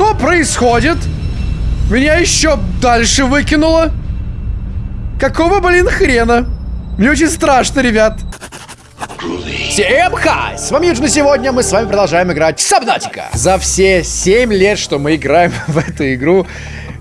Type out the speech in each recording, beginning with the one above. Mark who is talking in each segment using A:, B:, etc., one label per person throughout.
A: Что происходит? Меня еще дальше выкинуло. Какого, блин, хрена? Мне очень страшно, ребят. Всем хай! С вами Юджин, сегодня мы с вами продолжаем играть в Сабнатика. За все 7 лет, что мы играем в эту игру,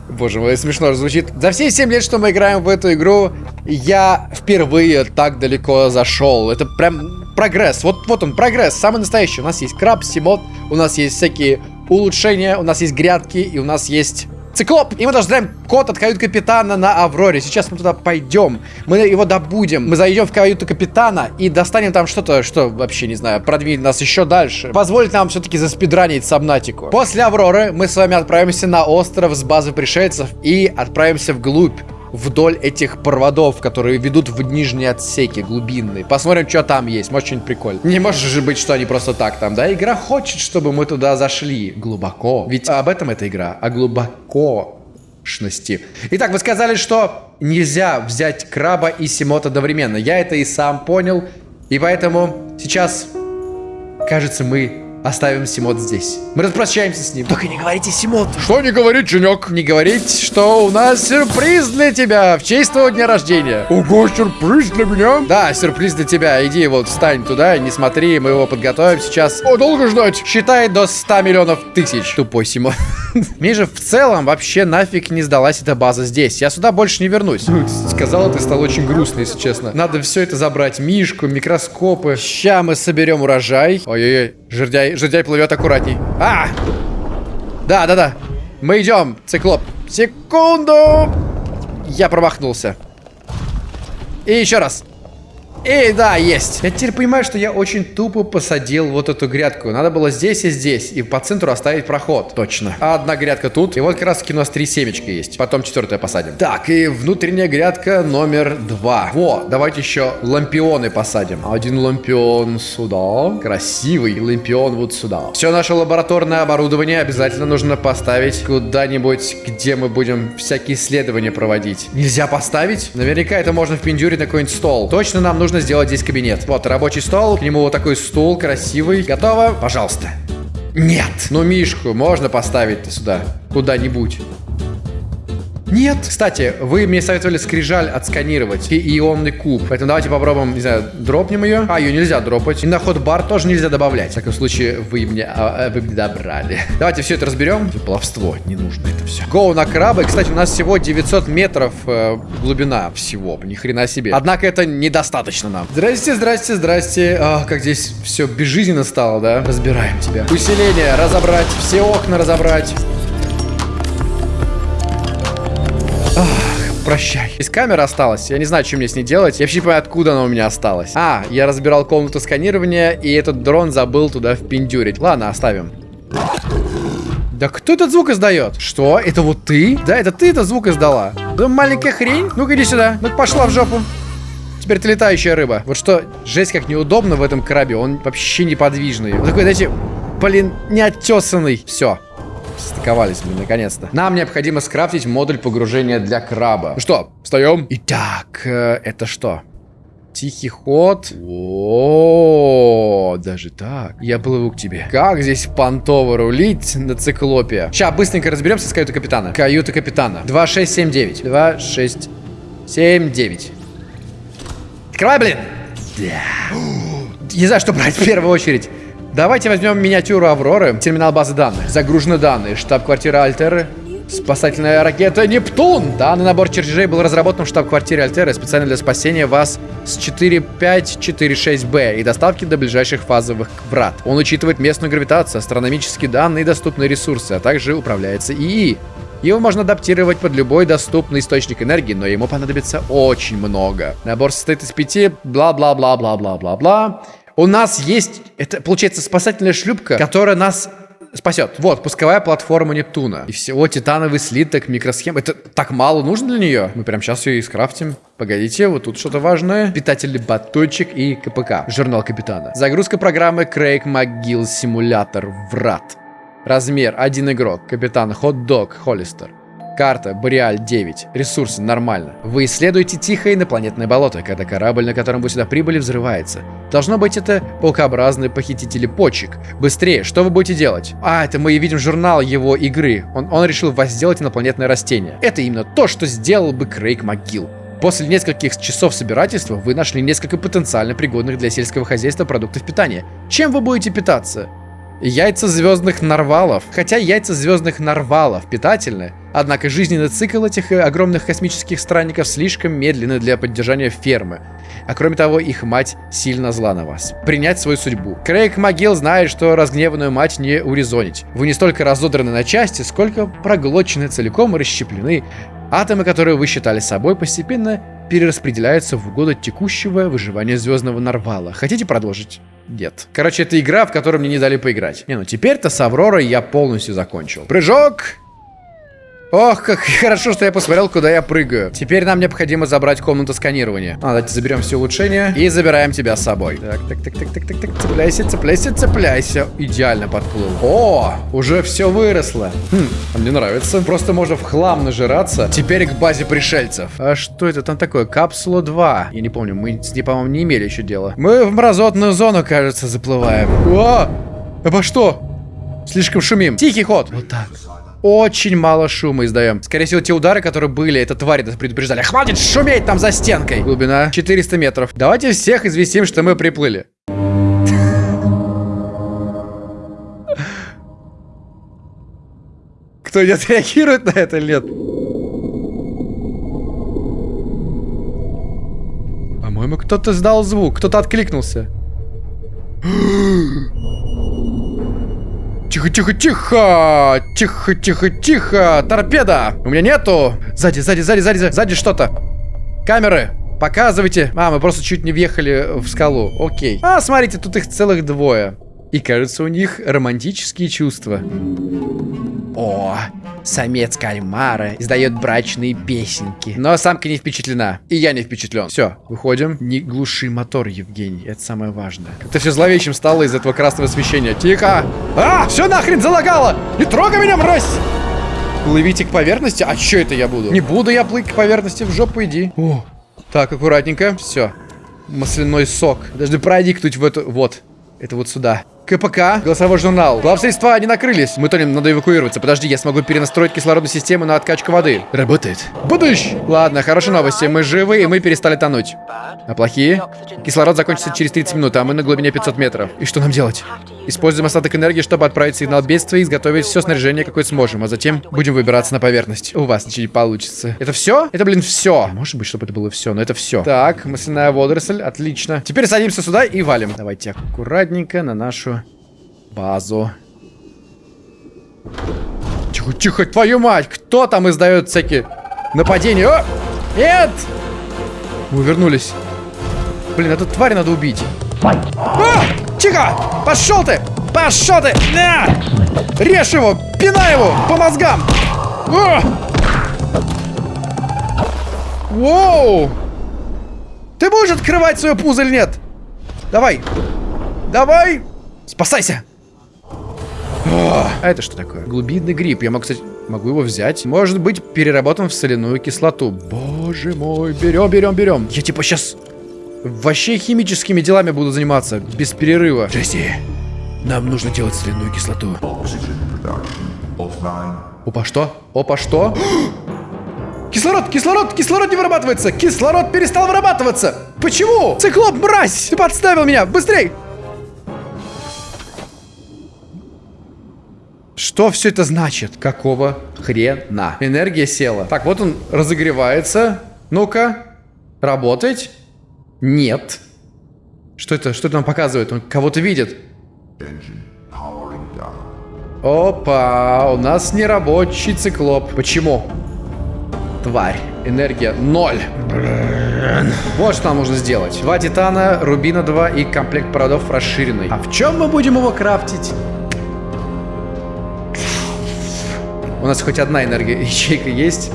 A: Боже мой, смешно звучит. За все 7 лет, что мы играем в эту игру, я впервые так далеко зашел. Это прям прогресс. Вот, вот он, прогресс, самый настоящий. У нас есть краб, симот, у нас есть всякие улучшения, у нас есть грядки, и у нас есть Циклоп! И мы даже знаем код от кают-капитана на Авроре. Сейчас мы туда пойдем. Мы его добудем. Мы зайдем в каюту капитана и достанем там что-то, что вообще, не знаю, продвинет нас еще дальше. Позволит нам все-таки заспидранить Сабнатику. После Авроры мы с вами отправимся на остров с базы пришельцев и отправимся вглубь вдоль этих проводов, которые ведут в нижние отсеки глубинные. Посмотрим, что там есть. Может, что-нибудь прикольное. Не может же быть, что они просто так там, да? Игра хочет, чтобы мы туда зашли глубоко. Ведь об этом эта игра. О глубокошности. Итак, вы сказали, что нельзя взять краба и симот одновременно. Я это и сам понял. И поэтому сейчас, кажется, мы Оставим Симот здесь. Мы распрощаемся с ним.
B: Только не говорите Симот.
A: Что не говорить, Женек? Не говорить, что у нас сюрприз для тебя в честь твоего дня рождения.
B: Ого, сюрприз для меня?
A: Да, сюрприз для тебя. Иди вот встань туда, не смотри, мы его подготовим сейчас.
B: О, долго ждать?
A: Считай до 100 миллионов тысяч. Тупой Симот. Мне же в целом вообще нафиг не сдалась эта база здесь. Я сюда больше не вернусь. Сказала, ты стал очень грустный, если честно. Надо все это забрать. Мишку, микроскопы. Ща мы соберем урожай. Ой-ой-ой. Жердяй, жердяй плывет аккуратней. А! Да, да, да. Мы идем, циклоп. Секунду! Я промахнулся. И еще раз. И да, есть. Я теперь понимаю, что я очень тупо посадил вот эту грядку. Надо было здесь и здесь. И по центру оставить проход. Точно. А одна грядка тут. И вот как раз таки у нас три семечки есть. Потом четвертая посадим. Так, и внутренняя грядка номер два. Во, давайте еще лампионы посадим. Один лампион сюда. Красивый лампион вот сюда. Все наше лабораторное оборудование обязательно нужно поставить куда-нибудь, где мы будем всякие исследования проводить. Нельзя поставить? Наверняка это можно впендюрить на какой-нибудь стол. Точно нам нужно нужно сделать здесь кабинет. Вот, рабочий стол, к нему вот такой стул красивый. Готово? Пожалуйста. Нет. Ну, Мишку можно поставить сюда куда-нибудь. Нет. Кстати, вы мне советовали скрижаль отсканировать и ионный куб. Поэтому давайте попробуем, не знаю, дропнем ее. А, ее нельзя дропать. И на ход бар тоже нельзя добавлять. В таком случае, вы мне, а, а, вы мне добрали. Давайте все это разберем. Баловство, не нужно это все. Гоу на крабы. Кстати, у нас всего 900 метров э, глубина всего. Ни хрена себе. Однако это недостаточно нам. Здрасте, здрасте, здрасте. А, как здесь все безжизненно стало, да? Разбираем тебя. Усиление разобрать. Все окна разобрать. Прощай. Из камеры осталась. Я не знаю, что мне с ней делать. Я вообще не понимаю, откуда она у меня осталась. А, я разбирал комнату сканирования, и этот дрон забыл туда впендюрить. Ладно, оставим. Да кто этот звук издает? Что? Это вот ты? Да, это ты этот звук издала. Да маленькая хрень. Ну-ка иди сюда. Ну-ка пошла в жопу. Теперь ты летающая рыба. Вот что, жесть как неудобно в этом крабе. Он вообще неподвижный. Он такой, знаете, блин, неотесанный. Все. Стыковались, блин, наконец-то. Нам необходимо скрафтить модуль погружения для краба. Ну что, встаем? Итак, э, это что? Тихий ход. О, даже так. Я плыву к тебе. Как здесь понтово рулить на циклопе? Сейчас быстренько разберемся с каютой капитана. Каюта капитана. 2679. 2679. Открывай, блин. Да. Не знаю, что брать в первую очередь. Давайте возьмем миниатюру Авроры, терминал базы данных. Загружены данные, штаб-квартира Альтеры, Спасательная ракета Нептун! Данный набор чертежей был разработан в штаб-квартире Альтеры специально для спасения вас с 4546Б и доставки до ближайших фазовых врат. Он учитывает местную гравитацию, астрономические данные и доступные ресурсы, а также управляется ИИ. Его можно адаптировать под любой доступный источник энергии, но ему понадобится очень много. Набор состоит из пяти бла-бла-бла-бла-бла-бла-бла. У нас есть, это получается спасательная шлюпка, которая нас спасет. Вот, пусковая платформа Нептуна. И всего титановый слиток, микросхем. Это так мало нужно для нее? Мы прямо сейчас ее и скрафтим. Погодите, вот тут что-то важное. Питательный батончик и КПК. Журнал капитана. Загрузка программы Крейг МcGill Симулятор Врат. Размер один игрок. Капитан Хот-Дог Холлистер. Карта Бореаль 9. Ресурсы нормально. Вы исследуете тихое инопланетное болото, когда корабль, на котором вы сюда прибыли, взрывается. Должно быть это паукообразные похитители почек. Быстрее, что вы будете делать? А, это мы видим журнал его игры. Он, он решил возделать инопланетное растение. Это именно то, что сделал бы Крейг МcГилл. После нескольких часов собирательства вы нашли несколько потенциально пригодных для сельского хозяйства продуктов питания. Чем вы будете питаться? Яйца звездных нарвалов. Хотя яйца звездных нарвалов питательны, однако жизненный цикл этих э, огромных космических странников слишком медленный для поддержания фермы. А кроме того, их мать сильно зла на вас. Принять свою судьбу. Крейг Могил знает, что разгневанную мать не урезонить. Вы не столько разодраны на части, сколько проглочены целиком и расщеплены. Атомы, которые вы считали собой, постепенно перераспределяются в угоду текущего выживания звездного нарвала. Хотите продолжить? Нет. Короче, это игра, в которой мне не дали поиграть. Не, ну теперь-то с Авророй я полностью закончил. Прыжок! Ох, как хорошо, что я посмотрел, куда я прыгаю. Теперь нам необходимо забрать комнату сканирования. А, давайте заберем все улучшения и забираем тебя с собой. Так, так, так, так, так, так, так, цепляйся, цепляйся, цепляйся. Идеально подплыл. О, уже все выросло. Хм, а мне нравится. Просто можно в хлам нажираться. Теперь к базе пришельцев. А что это там такое? Капсула 2. Я не помню, мы с ней, по-моему, не имели еще дела. Мы в мразотную зону, кажется, заплываем. О, обо что? Слишком шумим. Тихий ход. Вот так. Очень мало шума издаем. Скорее всего, те удары, которые были, это твари нас предупреждали. Хватит шуметь там за стенкой. Глубина 400 метров. Давайте всех известим, что мы приплыли. Кто-нибудь реагирует на это или нет? По-моему, кто-то сдал звук, кто-то откликнулся. Тихо, тихо, тихо! Тихо, тихо, тихо! Торпеда! У меня нету! Сзади, сзади, сзади, сзади, сзади что-то. Камеры! Показывайте. А, мы просто чуть не въехали в скалу. Окей. А, смотрите, тут их целых двое. И кажется, у них романтические чувства. О, самец кальмара издает брачные песенки. Но самка не впечатлена. И я не впечатлен. Все, выходим. Не глуши мотор, Евгений. Это самое важное. Как-то все зловещим стало из этого красного освещения. Тихо! А, все нахрен залагало! Не трогай меня, мразь! Плывите к поверхности? А что это я буду? Не буду я плыть к поверхности, в жопу иди. О, так, аккуратненько. Все. Масляной сок. Даже проникнуть в эту... Вот. Это вот сюда. КПК, голосовой журнал. Главсредства не накрылись. Мы тонем, надо эвакуироваться. Подожди, я смогу перенастроить кислородную систему на откачку воды. Работает. Будущ! Ладно, хорошие новости. Мы живы, и мы перестали тонуть. А плохие? Кислород закончится через 30 минут, а мы на глубине 500 метров. И что нам делать? Используем остаток энергии, чтобы отправить сигнал бедствия и изготовить все снаряжение, какое сможем. А затем будем выбираться на поверхность. У вас ничего не получится. Это все? Это, блин, все. Может быть, чтобы это было все, но это все. Так, масляная водоросль. Отлично. Теперь садимся сюда и валим. Давайте аккуратненько на нашу базу. Тихо, тихо, твою мать! Кто там издает всякие нападения? О! Нет! Мы вернулись. Блин, эту тварь надо убить. А! Тихо! Пошел ты! Пошел ты! На! Режь его! Пинай его! По мозгам! О! Воу! Ты будешь открывать свою пузо или нет? Давай! Давай! Спасайся! А это что такое? Глубинный гриб. Я могу, кстати, могу его взять. Может быть, переработан в соляную кислоту. Боже мой, берем, берем, берем. Я типа сейчас вообще химическими делами буду заниматься без перерыва. Джесси, нам нужно делать соляную кислоту. Опа, что? Опа, что? Кислород, кислород, кислород не вырабатывается. Кислород перестал вырабатываться. Почему? Циклоп, мразь! Ты подставил меня. Быстрей! Что все это значит? Какого хрена? Энергия села. Так, вот он разогревается. Ну-ка. Работать? Нет. Что это? Что это нам показывает? Он кого-то видит. Опа, у нас нерабочий циклоп. Почему? Тварь. Энергия ноль. Блин. Вот что нам нужно сделать. Два титана, рубина 2 и комплект проводов расширенный. А в чем мы будем его крафтить? У нас хоть одна энергия ячейка есть.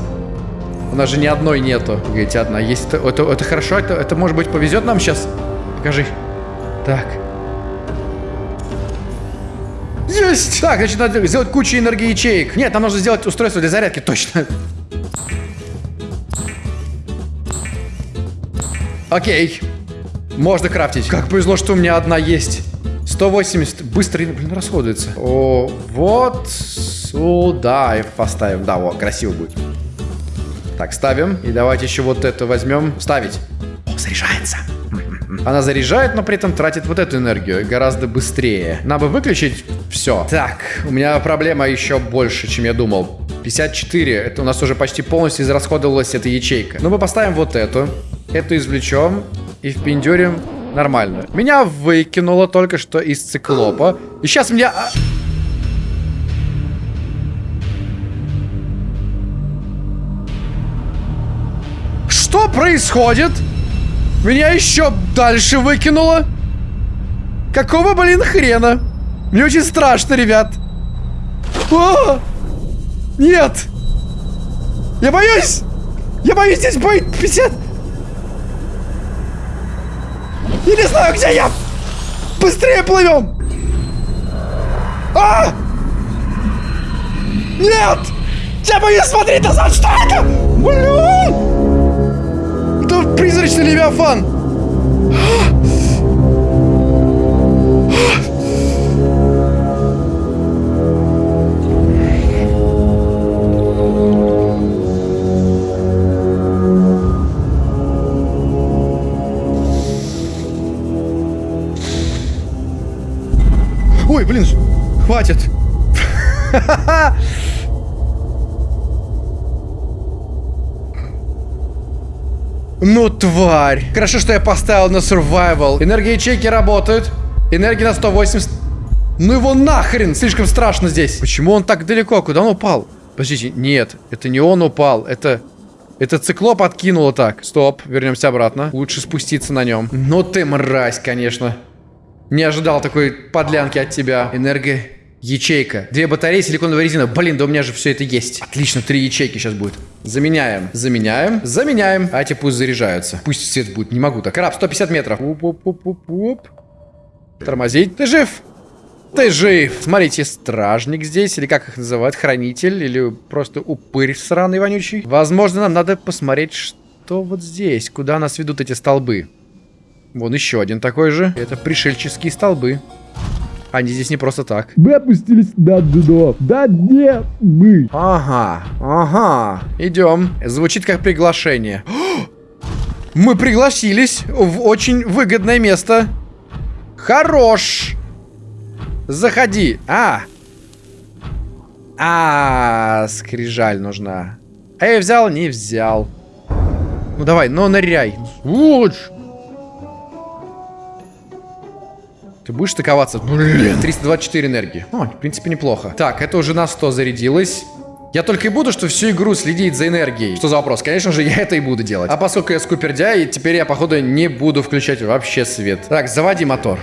A: У нас же ни одной нету. Говорите, одна есть. Это, это, это хорошо, это, это может быть повезет нам сейчас. Покажи. Так. Есть! Так, значит, надо сделать кучу энергии ячеек. Нет, нам нужно сделать устройство для зарядки, точно. Окей. Можно крафтить. Как повезло, что у меня одна есть. 180. Быстро, блин, расходуется. О, вот сюда и поставим. Да, вот, красиво будет. Так, ставим. И давайте еще вот это возьмем. Ставить. О, заряжается. Она заряжает, но при этом тратит вот эту энергию гораздо быстрее. Надо бы выключить все. Так, у меня проблема еще больше, чем я думал. 54. Это у нас уже почти полностью израсходовалась эта ячейка. Ну, мы поставим вот эту. Эту извлечем и впендюрим нормально. Меня выкинуло только что из циклопа. И сейчас меня... происходит? Меня еще дальше выкинуло. Какого, блин, хрена? Мне очень страшно, ребят. О! Нет! Я боюсь! Я боюсь здесь быть 50... Я не знаю, где я! Быстрее плывем! А! Нет! Я боюсь смотреть назад! Что это? Блин! Призрачный левиафан! Ой, блин, хватит. Ну, тварь. Хорошо, что я поставил на survival. Энергия ячейки работают. Энергия на 180. Ну его нахрен! Слишком страшно здесь. Почему он так далеко? Куда он упал? Подождите, нет. Это не он упал. Это... Это циклоп откинуло так. Стоп, вернемся обратно. Лучше спуститься на нем. Ну ты мразь, конечно. Не ожидал такой подлянки от тебя. Энергия... Ячейка. Две батареи, силиконовая резина. Блин, да у меня же все это есть. Отлично, три ячейки сейчас будет. Заменяем. Заменяем. Заменяем. А эти пусть заряжаются. Пусть свет будет. Не могу так. Краб, 150 метров. Уп-уп-уп-уп. Тормозить. Ты жив? Ты жив. Смотрите, стражник здесь, или как их называют, хранитель, или просто упырь сраный вонючий. Возможно, нам надо посмотреть, что вот здесь, куда нас ведут эти столбы. Вон еще один такой же. Это пришельческие столбы. Они здесь не просто так.
B: Мы опустились на дно. Да не мы.
A: Ага, ага. Идем. Звучит как приглашение. Мы пригласились в очень выгодное место. Хорош. Заходи. А. А, скрижаль нужна. А я взял? Не взял. Ну давай, ну ныряй.
B: Сволочь.
A: Ты будешь стыковаться? Блин. 324 энергии. О, в принципе, неплохо. Так, это уже на 100 зарядилось. Я только и буду, что всю игру следить за энергией. Что за вопрос? Конечно же, я это и буду делать. А поскольку я скупердяй, теперь я, походу, не буду включать вообще свет. Так, заводи мотор.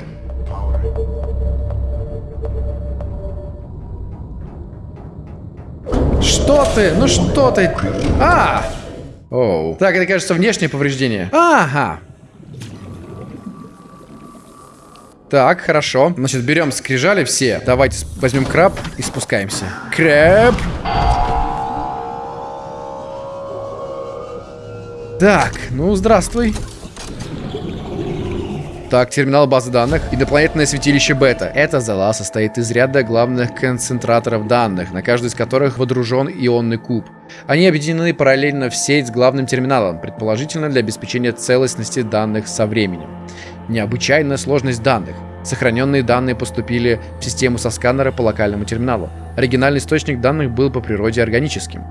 A: Что ты? Ну что ты? А! Оу. Так, это, кажется, внешнее повреждение. Ага. Так, хорошо. Значит, берем скрижали все. Давайте возьмем краб и спускаемся. Краб. Так, ну, здравствуй. Так, терминал базы данных. Инопланетное святилище Бета. Эта зала состоит из ряда главных концентраторов данных, на каждый из которых водружен ионный куб. Они объединены параллельно в сеть с главным терминалом, предположительно для обеспечения целостности данных со временем. Необычайная сложность данных. Сохраненные данные поступили в систему со сканера по локальному терминалу. Оригинальный источник данных был по природе органическим.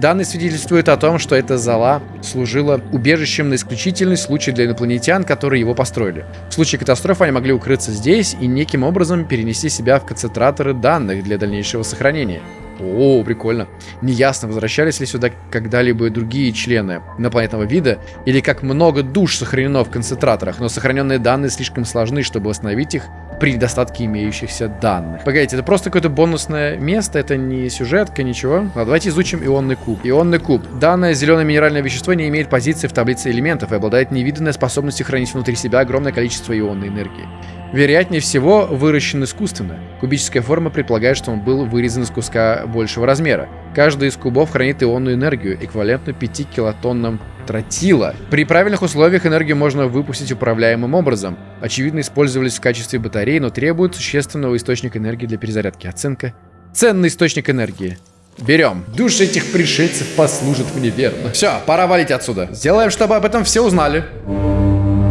A: Данные свидетельствуют о том, что эта зала служила убежищем на исключительный случай для инопланетян, которые его построили. В случае катастрофы они могли укрыться здесь и неким образом перенести себя в концентраторы данных для дальнейшего сохранения. О, прикольно. Неясно, возвращались ли сюда когда-либо другие члены инопланетного вида, или как много душ сохранено в концентраторах, но сохраненные данные слишком сложны, чтобы восстановить их при недостатке имеющихся данных. Погодите, это просто какое-то бонусное место, это не сюжетка, ничего. Ну, давайте изучим ионный куб. Ионный куб. Данное зеленое минеральное вещество не имеет позиции в таблице элементов и обладает невиданной способностью хранить внутри себя огромное количество ионной энергии. Вероятнее всего, выращен искусственно. Кубическая форма предполагает, что он был вырезан из куска большего размера. Каждый из кубов хранит ионную энергию, эквивалентную 5 килотоннам тротила. При правильных условиях энергию можно выпустить управляемым образом. Очевидно, использовались в качестве батареи, но требуют существенного источника энергии для перезарядки. Оценка. Ценный источник энергии. Берем. Души этих пришельцев послужат мне верно. Все, пора валить отсюда. Сделаем, чтобы об этом все узнали.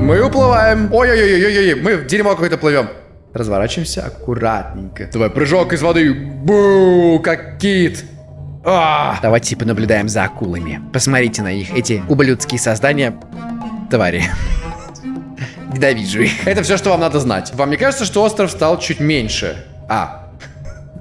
A: Мы уплываем. Ой-ой-ой-ой-ой, мы в дерьмо какое-то плывем. Разворачиваемся аккуратненько. Давай, прыжок из воды. Бу, как кит. А!
C: Давайте понаблюдаем за акулами. Посмотрите на их, эти ублюдские создания. Твари. Ненавижу их.
A: Это все, что вам надо знать. Вам не кажется, что остров стал чуть меньше? А,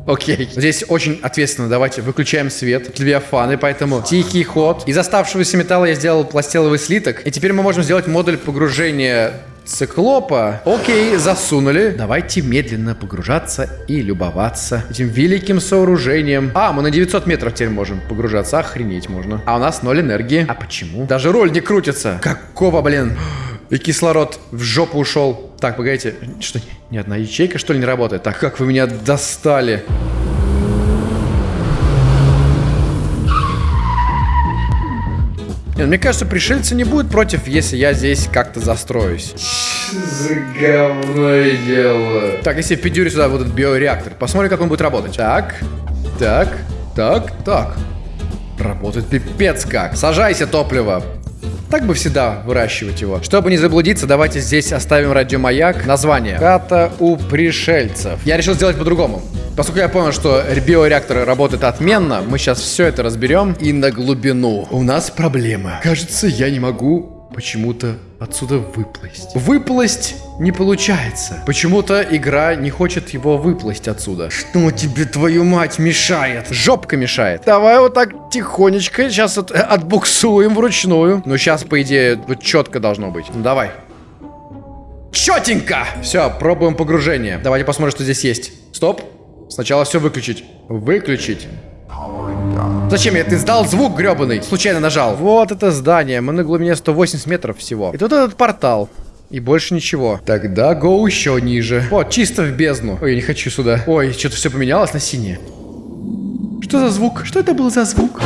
A: Окей. Здесь очень ответственно. Давайте выключаем свет. Левиафаны, поэтому тихий ход. Из оставшегося металла я сделал пластиловый слиток. И теперь мы можем сделать модуль погружения циклопа. Окей, засунули. Давайте медленно погружаться и любоваться этим великим сооружением. А, мы на 900 метров теперь можем погружаться. Охренеть можно. А у нас ноль энергии. А почему? Даже роль не крутится. Какого, блин? И кислород в жопу ушел. Так, погодите. Что, ни одна ячейка, что ли, не работает? Так, как вы меня достали. Нет, мне кажется, пришельцы не будут против, если я здесь как-то застроюсь. За говное дело. Так, если я пидюрю сюда вот этот биореактор, посмотрим, как он будет работать. Так, так, так, так. Работает пипец как. Сажайся, топливо. Так бы всегда выращивать его. Чтобы не заблудиться, давайте здесь оставим радиомаяк. Название. Хата у пришельцев. Я решил сделать по-другому. Поскольку я понял, что биореакторы работают отменно, мы сейчас все это разберем и на глубину. У нас проблема. Кажется, я не могу почему-то отсюда выплыть. Выплыть не получается. Почему-то игра не хочет его выплыть отсюда. Что тебе, твою мать, мешает? Жопка мешает. Давай вот так тихонечко сейчас от, отбуксуем вручную. Ну, сейчас, по идее, вот четко должно быть. Ну, давай. Четенько! Все, пробуем погружение. Давайте посмотрим, что здесь есть. Стоп. Сначала все выключить. Выключить. Зачем я? Ты сдал звук гребаный. Случайно нажал. Вот это здание. Мы на глубине 180 метров всего. И тут этот портал. И больше ничего. Тогда го еще ниже. О, чисто в бездну. Ой, я не хочу сюда. Ой, что-то все поменялось на синее. Что за звук? Что это был за звук?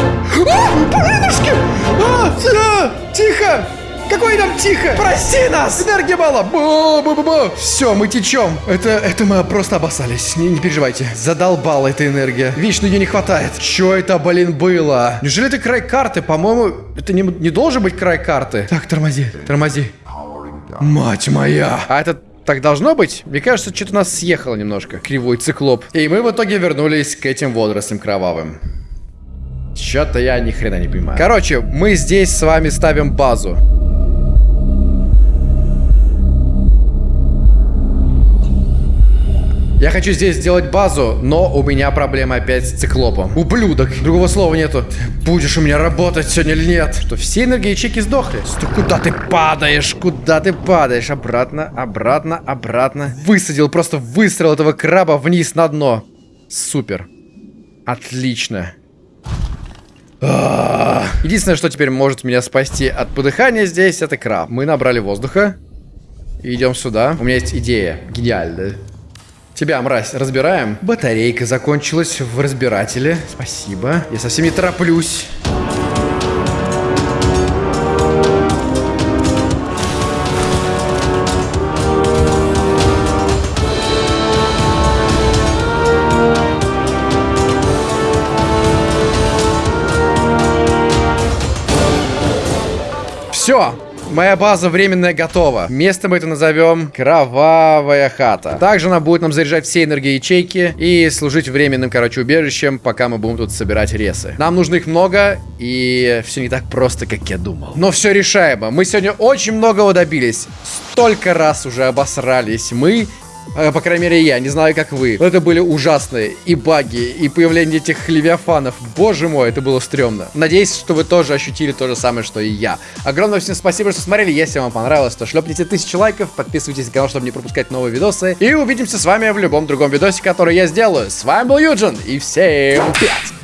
A: А, а, тихо! Какой там тихо? Прости нас! Энергии мало! Бу -бу -бу -бу. Все, мы течем. Это, это мы просто обоссались. Не, не переживайте. Задолбала эта энергия. Вечно ее не хватает. Че это, блин, было? Неужели это край карты? По-моему, это не, не должен быть край карты. Так, тормози, тормози. Мать моя! А это так должно быть? Мне кажется, что-то нас съехало немножко. Кривой циклоп. И мы в итоге вернулись к этим водорослям кровавым. Что-то я ни хрена не понимаю. Короче, мы здесь с вами ставим базу. Я хочу здесь сделать базу, но у меня проблема опять с циклопом. Ублюдок. Другого слова нету. Будешь у меня работать сегодня или нет? Что, все энергоячейки сдохли? Что, куда ты падаешь? Куда ты падаешь? Обратно, обратно, обратно. Высадил, просто выстрел этого краба вниз на дно. Супер. Отлично. А. Единственное, что теперь может меня спасти от подыхания здесь, это краб. Мы набрали воздуха. И идем сюда. У меня есть идея. Гениальная. Тебя, мразь, разбираем. Батарейка закончилась в разбирателе. Спасибо. Я совсем не тороплюсь. Все, Моя база временная готова. Место мы это назовем Кровавая хата. Также она будет нам заряжать все энергии ячейки и служить временным, короче, убежищем, пока мы будем тут собирать ресы. Нам нужно их много, и все не так просто, как я думал. Но все решаемо. Мы сегодня очень многого добились. Столько раз уже обосрались. Мы по крайней мере, я. Не знаю, как вы. Но это были ужасные и баги, и появление этих левиафанов. Боже мой, это было стрёмно. Надеюсь, что вы тоже ощутили то же самое, что и я. Огромное всем спасибо, что смотрели. Если вам понравилось, то шлепните тысячу лайков, подписывайтесь на канал, чтобы не пропускать новые видосы. И увидимся с вами в любом другом видосе, который я сделаю. С вами был Юджин, и всем пять!